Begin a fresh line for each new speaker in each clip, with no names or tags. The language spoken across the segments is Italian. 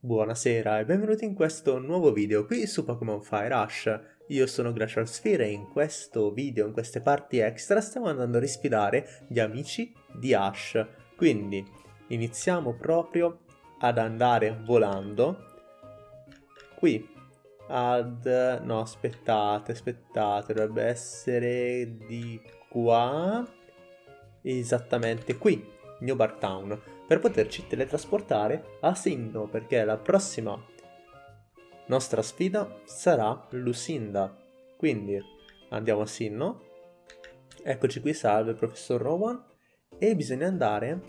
Buonasera e benvenuti in questo nuovo video qui su Pokémon Fire Rush. Io sono Glacial Sphere e in questo video, in queste parti extra, stiamo andando a risfidare gli amici di Ash. Quindi iniziamo proprio ad andare volando qui ad... no aspettate, aspettate, dovrebbe essere di qua esattamente qui, New Bar Town, per poterci teletrasportare a Sinnoh, perché la prossima nostra sfida sarà Lucinda. Quindi andiamo a Sinnoh, eccoci qui, salve professor Rowan, e bisogna andare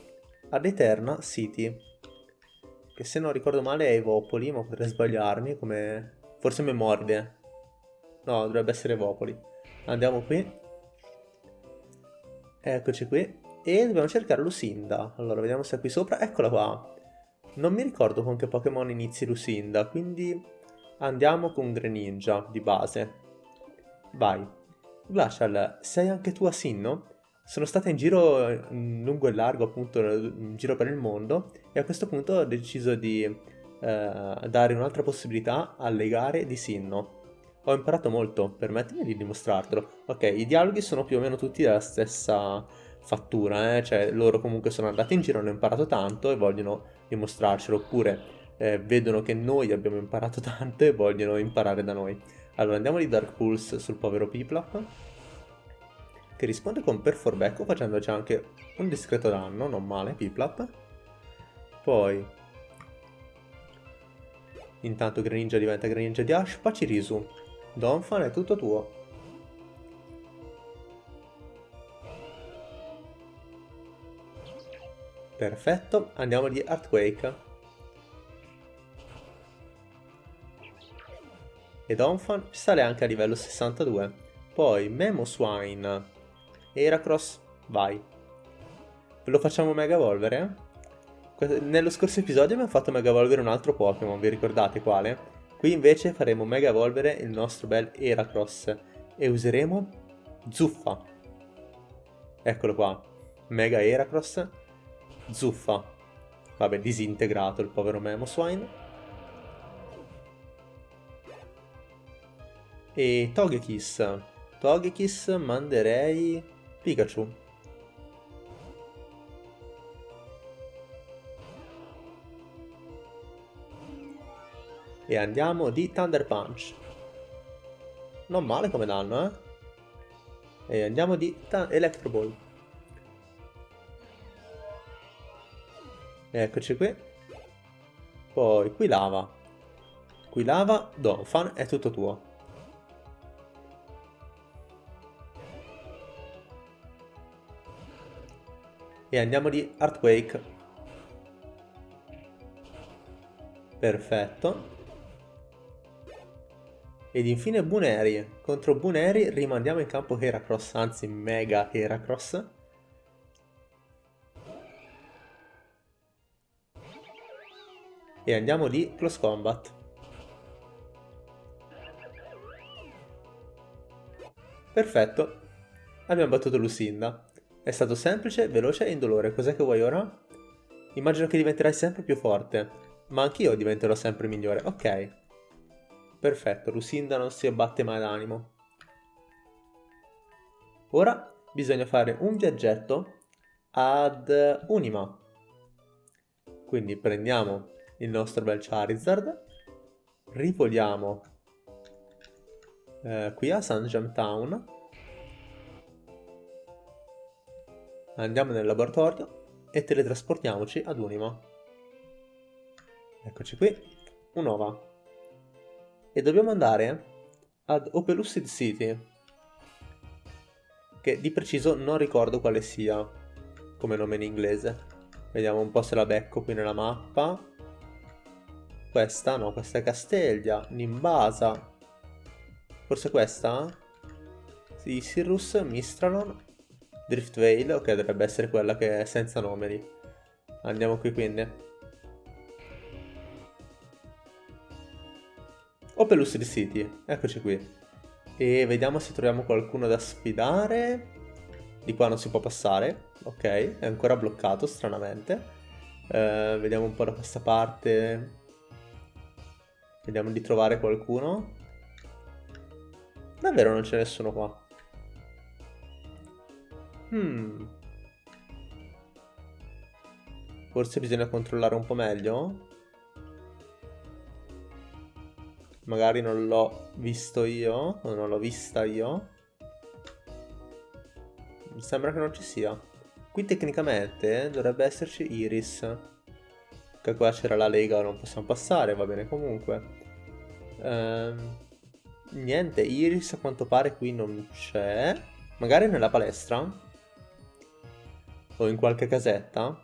ad Eterna City, che se non ricordo male è Evopoli, ma potrei sbagliarmi, come... forse Memorde. No, dovrebbe essere Evopoli. Andiamo qui. Eccoci qui. E dobbiamo cercare Lucinda. Allora, vediamo se è qui sopra. Eccola qua. Non mi ricordo con che Pokémon inizi Lucinda, quindi andiamo con Greninja di base. Vai. Glacial, sei anche tu a Sinnoh? Sono stata in giro in lungo e largo, appunto, in giro per il mondo e a questo punto ho deciso di eh, dare un'altra possibilità alle gare di Sinnoh. Ho imparato molto, permettimi di dimostrartelo. Ok, i dialoghi sono più o meno tutti della stessa fattura, eh? cioè loro comunque sono andati in giro, hanno imparato tanto e vogliono dimostrarcelo, oppure eh, vedono che noi abbiamo imparato tanto e vogliono imparare da noi. Allora andiamo di Dark Pulse sul povero Piplap, che risponde con Perforbecco facendoci anche un discreto danno, non male Piplap. Poi, intanto Greninja diventa Greninja di Ash, Pacirisu, Donphan è tutto tuo. Perfetto, andiamo di Earthquake. Ed Onfan sale anche a livello 62. Poi Memoswine. Heracross, vai. Ve lo facciamo Mega Evolvere? Nello scorso episodio abbiamo fatto Mega Evolvere un altro Pokémon, vi ricordate quale? Qui invece faremo Mega Evolvere il nostro bel Heracross e useremo Zuffa. Eccolo qua, Mega Heracross Zuffa. Vabbè, disintegrato il povero Memoswine. E Togekiss. Togekiss manderei Pikachu. E andiamo di Thunder Punch. Non male come danno, eh? E andiamo di Electro Ball. Eccoci qui. Poi qui lava. Qui lava, Donphan, è tutto tuo. E andiamo di Earthquake. Perfetto. Ed infine Buneri. Contro Buneri rimandiamo in campo Heracross, anzi Mega Heracross. E andiamo di Close Combat. Perfetto, abbiamo battuto Lucinda. È stato semplice, veloce e indolore. Cos'è che vuoi ora? Immagino che diventerai sempre più forte, ma anch'io diventerò sempre migliore. Ok. Perfetto, Lucinda non si abbatte mai d'animo. Ora bisogna fare un viaggetto ad Unima. Quindi prendiamo il nostro bel Charizard. Ripoliamo eh, qui a Sunjam Town. Andiamo nel laboratorio e teletrasportiamoci ad Unima. Eccoci qui, un'ova. E dobbiamo andare ad Opelucid City, che di preciso non ricordo quale sia come nome in inglese. Vediamo un po' se la becco qui nella mappa. Questa? No, questa è Casteglia, Nimbasa. Forse questa? Sì, Sirrus, Mistralon, Driftveil. Ok, dovrebbe essere quella che è senza numeri. Andiamo qui quindi. Opelus di City, eccoci qui. E vediamo se troviamo qualcuno da sfidare. Di qua non si può passare. Ok, è ancora bloccato stranamente. Uh, vediamo un po' da questa parte Vediamo di trovare qualcuno. Davvero non c'è nessuno qua. Hmm. Forse bisogna controllare un po' meglio. Magari non l'ho visto io, o non l'ho vista io. Mi sembra che non ci sia. Qui tecnicamente dovrebbe esserci Iris. Che qua c'era la lega, non possiamo passare, va bene comunque. Ehm, niente, Iris a quanto pare qui non c'è. Magari nella palestra? O in qualche casetta?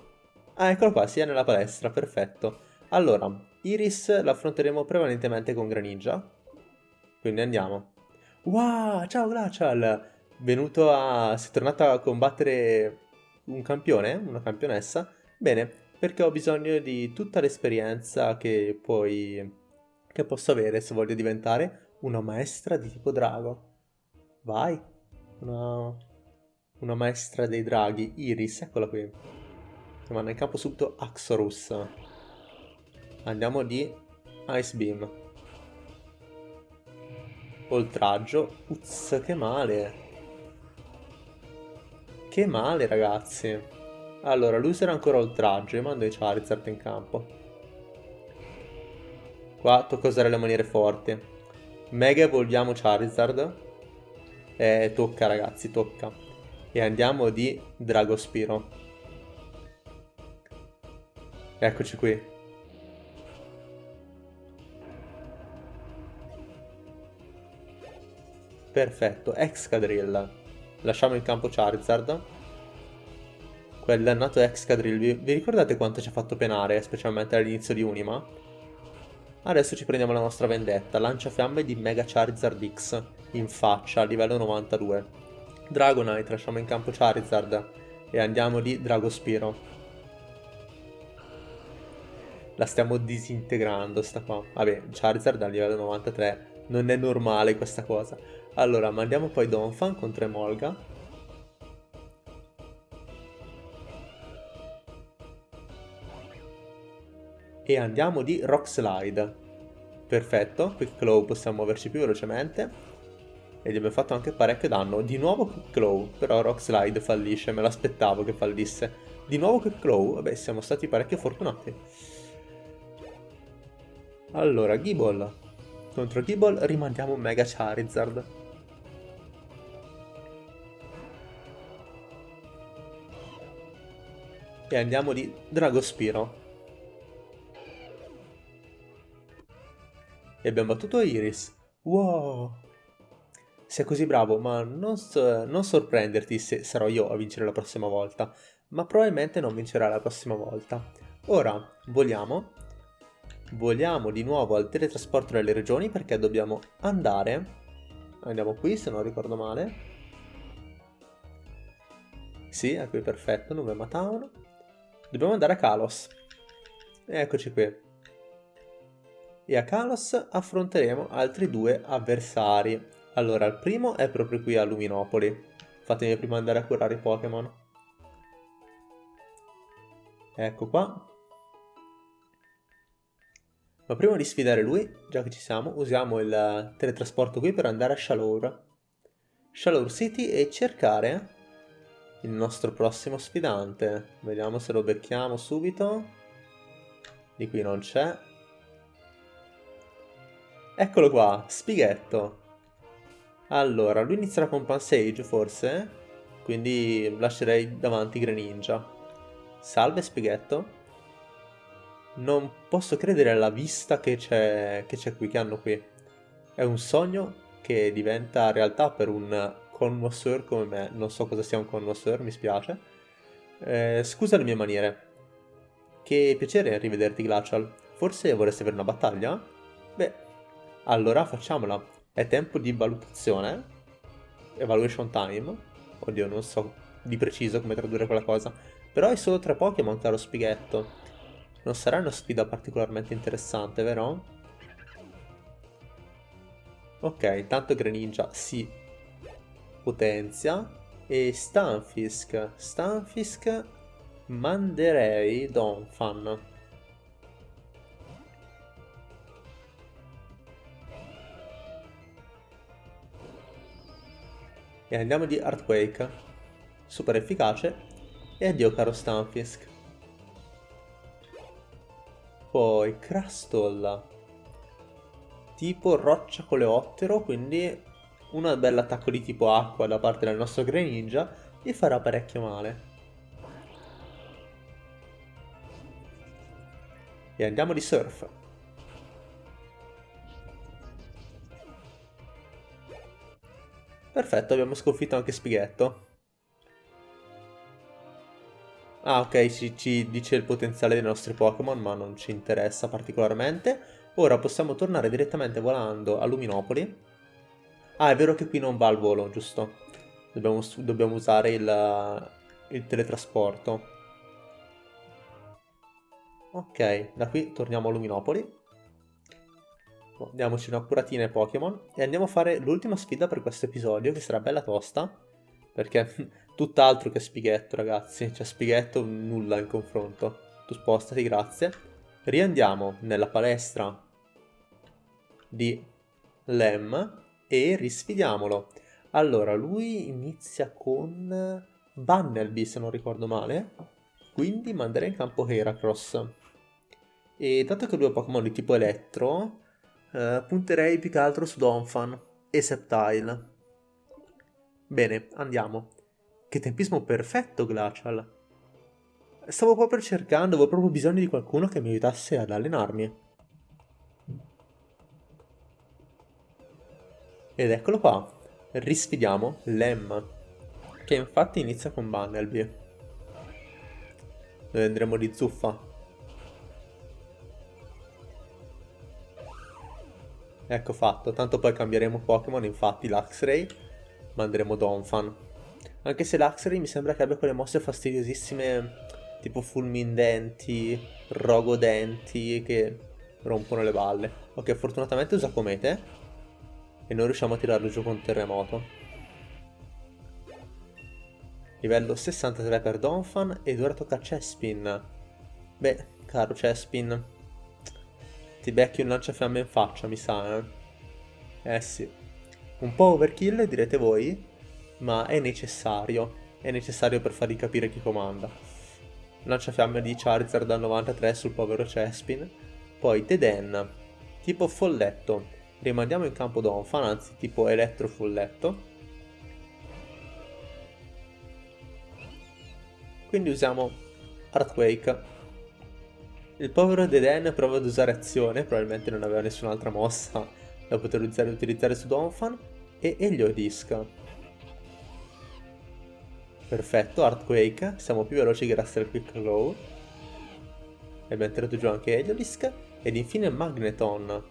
Ah, eccolo qua, sia nella palestra, perfetto. Allora, Iris la affronteremo prevalentemente con Greninja. Quindi andiamo. Wow, ciao Glacial! Venuto a... sei tornato a combattere un campione, una campionessa? Bene, perché ho bisogno di tutta l'esperienza che poi... che posso avere se voglio diventare una maestra di tipo drago. Vai! Una... una maestra dei draghi, Iris, eccola qui. Chiamano in campo subito Axorus. Andiamo di Ice Beam. Oltraggio. Uzz, che male. Che male, ragazzi. Allora, lui userà ancora oltraggio. Io mando i Charizard in campo. Qua tocca usare le maniere forti. Mega evolviamo Charizard. Eh, tocca, ragazzi, tocca. E andiamo di Dragospiro. Eccoci qui. Perfetto, Excadrill. Lasciamo in campo Charizard. Quel dannato Excadrill, vi ricordate quanto ci ha fatto penare, specialmente all'inizio di Unima? Adesso ci prendiamo la nostra vendetta, lanciafiamme di Mega Charizard X, in faccia, a livello 92. Dragonite, lasciamo in campo Charizard e andiamo di Dragospiro. La stiamo disintegrando sta qua. Vabbè, Charizard a livello 93, non è normale questa cosa. Allora, mandiamo poi Donphan contro Emolga. E andiamo di Rock Slide. Perfetto, Quick Claw possiamo muoverci più velocemente. E gli abbiamo fatto anche parecchio danno. Di nuovo Quick Claw, però Rock Slide fallisce, me l'aspettavo che fallisse. Di nuovo Quick Claw, vabbè siamo stati parecchio fortunati. Allora, Gible. Contro Gible rimandiamo Mega Charizard. E andiamo di Dragospiro. E abbiamo battuto Iris. Wow! Sei così bravo, ma non, non sorprenderti se sarò io a vincere la prossima volta. Ma probabilmente non vincerà la prossima volta. Ora, voliamo. Voliamo di nuovo al teletrasporto delle regioni perché dobbiamo andare... Andiamo qui, se non ricordo male. Sì, è qui perfetto, Nuvema Town. Dobbiamo andare a Kalos. Eccoci qui. E a Kalos affronteremo altri due avversari. Allora, il primo è proprio qui a Luminopoli. Fatemi prima andare a curare i Pokémon. Ecco qua. Ma prima di sfidare lui, già che ci siamo, usiamo il teletrasporto qui per andare a Shalour. Shalour City e cercare il nostro prossimo sfidante. Vediamo se lo becchiamo subito. Di qui non c'è. Eccolo qua, Spighetto. Allora, lui inizierà con Pansage forse? Quindi lascerei davanti Greninja. Salve Spighetto. Non posso credere alla vista che c'è qui, che hanno qui. È un sogno che diventa realtà per un connoisseur come me, non so cosa sia un connoisseur, mi spiace. Eh, scusa le mie maniere. Che piacere rivederti, Glacial. Forse vorresti avere una battaglia? Beh, allora facciamola. È tempo di valutazione. Evaluation time. Oddio, non so di preciso come tradurre quella cosa. Però hai solo tre Pokémon, caro Spighetto. Non sarà una sfida particolarmente interessante, vero? Ok, tanto Greninja si potenzia e Stanfisk. Stanfisk manderei Donphan. E andiamo di Earthquake. Super efficace. E addio caro Stunfisk. Poi Crustle. Tipo roccia coleottero, quindi un bel attacco di tipo acqua da parte del nostro Greninja gli farà parecchio male. E andiamo di surf. Perfetto, abbiamo sconfitto anche Spighetto. Ah, ok, ci, ci dice il potenziale dei nostri Pokémon, ma non ci interessa particolarmente. Ora possiamo tornare direttamente volando a Luminopoli. Ah, è vero che qui non va al volo, giusto? Dobbiamo, dobbiamo usare il, il teletrasporto. Ok, da qui torniamo a Luminopoli. Diamoci una curatina Pokémon e andiamo a fare l'ultima sfida per questo episodio, che sarà bella tosta. Perché tutt'altro che spighetto, ragazzi. Cioè, spighetto nulla in confronto. Tu spostati, grazie. Riandiamo nella palestra di Lem e risfidiamolo. Allora, lui inizia con Bunnelby, se non ricordo male. Quindi manderei in campo Heracross. E dato che lui ha Pokémon di tipo elettro, eh, punterei più che altro su Donphan e Sceptile. Bene, andiamo. Che tempismo perfetto, Glacial. Stavo proprio cercando, avevo proprio bisogno di qualcuno che mi aiutasse ad allenarmi. Ed eccolo qua. Risfidiamo Lem, che infatti inizia con Bunnelby. Noi andremo di zuffa. Ecco fatto, tanto poi cambieremo Pokémon, infatti Luxray, manderemo Donphan. Anche se Luxray mi sembra che abbia quelle mosse fastidiosissime tipo fulmindenti, rogodenti che rompono le balle. Ok, fortunatamente usa Comete e noi riusciamo a tirarlo giù con Terremoto. Livello 63 per Donphan ed ora tocca a Chespin. Beh, caro Chespin, ti becchi un lanciafiamme in faccia, mi sa, eh. Eh sì. Un po' overkill, direte voi, ma è necessario. È necessario per fargli capire chi comanda. Lanciafiamme di Charizard da 93 sul povero Chespin. Poi Deden, tipo folletto. Rimandiamo in campo Donphan, anzi tipo elettro folletto. Quindi usiamo Earthquake il povero Deden prova ad usare azione, probabilmente non aveva nessun'altra mossa da poter utilizzare, utilizzare su Donphan, e Eliodisc. Perfetto, Earthquake, siamo più veloci grazie al Quick Glow. E abbiamo tirato giù anche Eliodisc, ed infine Magneton.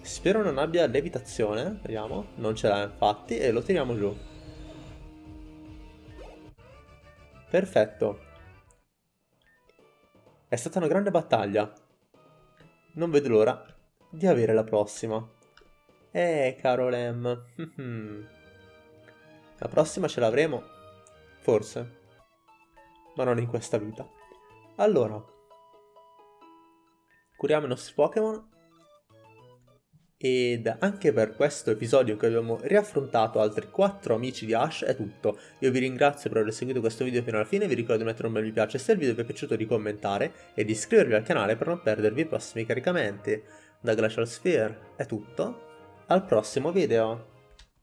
Spero non abbia levitazione, vediamo, non ce l'ha infatti, e lo tiriamo giù. Perfetto, è stata una grande battaglia. Non vedo l'ora di avere la prossima. Eh, caro Lem. la prossima ce l'avremo? Forse. Ma non in questa vita. Allora. Curiamo i nostri Pokémon ed anche per questo episodio in cui abbiamo riaffrontato altri 4 amici di Ash è tutto. Io vi ringrazio per aver seguito questo video fino alla fine, vi ricordo di mettere un bel mi piace se il video vi è piaciuto di commentare e di iscrivervi al canale per non perdervi i prossimi caricamenti. Da Glacial Sphere è tutto, al prossimo video!